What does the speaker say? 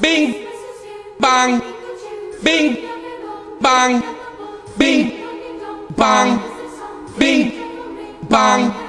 Bing, bang, bing, bang, bing, bang, bing, bang.